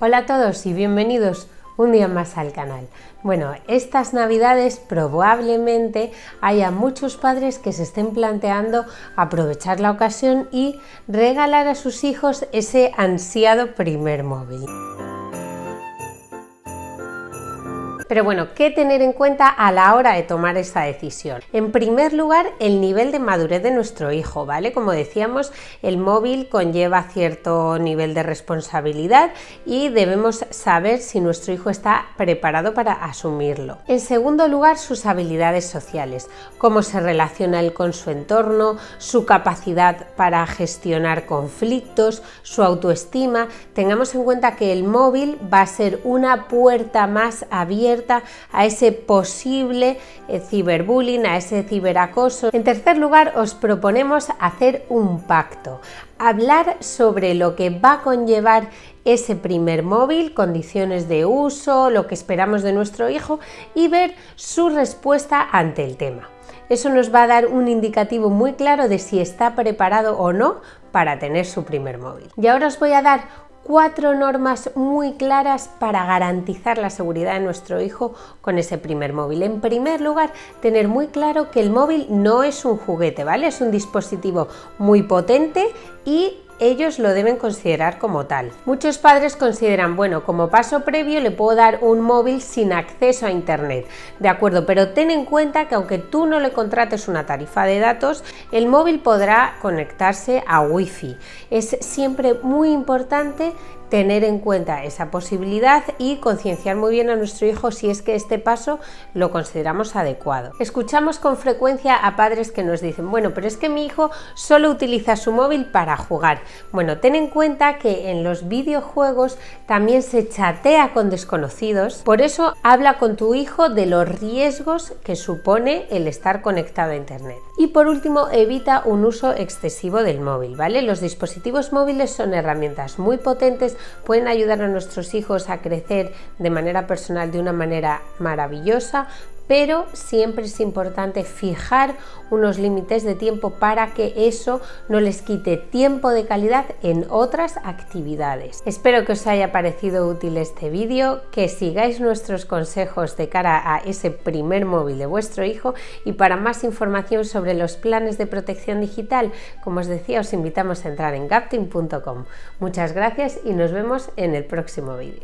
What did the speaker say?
Hola a todos y bienvenidos un día más al canal. Bueno, estas navidades probablemente haya muchos padres que se estén planteando aprovechar la ocasión y regalar a sus hijos ese ansiado primer móvil. Pero bueno, ¿qué tener en cuenta a la hora de tomar esa decisión? En primer lugar, el nivel de madurez de nuestro hijo, ¿vale? Como decíamos, el móvil conlleva cierto nivel de responsabilidad y debemos saber si nuestro hijo está preparado para asumirlo. En segundo lugar, sus habilidades sociales, cómo se relaciona él con su entorno, su capacidad para gestionar conflictos, su autoestima. Tengamos en cuenta que el móvil va a ser una puerta más abierta a ese posible eh, ciberbullying, a ese ciberacoso. En tercer lugar, os proponemos hacer un pacto, hablar sobre lo que va a conllevar ese primer móvil, condiciones de uso, lo que esperamos de nuestro hijo y ver su respuesta ante el tema. Eso nos va a dar un indicativo muy claro de si está preparado o no para tener su primer móvil. Y ahora os voy a dar cuatro normas muy claras para garantizar la seguridad de nuestro hijo con ese primer móvil. En primer lugar, tener muy claro que el móvil no es un juguete, ¿vale? Es un dispositivo muy potente y ellos lo deben considerar como tal. Muchos padres consideran, bueno, como paso previo le puedo dar un móvil sin acceso a internet, de acuerdo, pero ten en cuenta que aunque tú no le contrates una tarifa de datos, el móvil podrá conectarse a wifi. Es siempre muy importante tener en cuenta esa posibilidad y concienciar muy bien a nuestro hijo si es que este paso lo consideramos adecuado. Escuchamos con frecuencia a padres que nos dicen, bueno, pero es que mi hijo solo utiliza su móvil para jugar. Bueno, ten en cuenta que en los videojuegos también se chatea con desconocidos, por eso habla con tu hijo de los riesgos que supone el estar conectado a internet. Y por último, evita un uso excesivo del móvil, ¿vale? Los dispositivos móviles son herramientas muy potentes pueden ayudar a nuestros hijos a crecer de manera personal de una manera maravillosa, pero siempre es importante fijar unos límites de tiempo para que eso no les quite tiempo de calidad en otras actividades. Espero que os haya parecido útil este vídeo, que sigáis nuestros consejos de cara a ese primer móvil de vuestro hijo y para más información sobre los planes de protección digital, como os decía, os invitamos a entrar en gaptin.com. Muchas gracias y nos vemos en el próximo vídeo.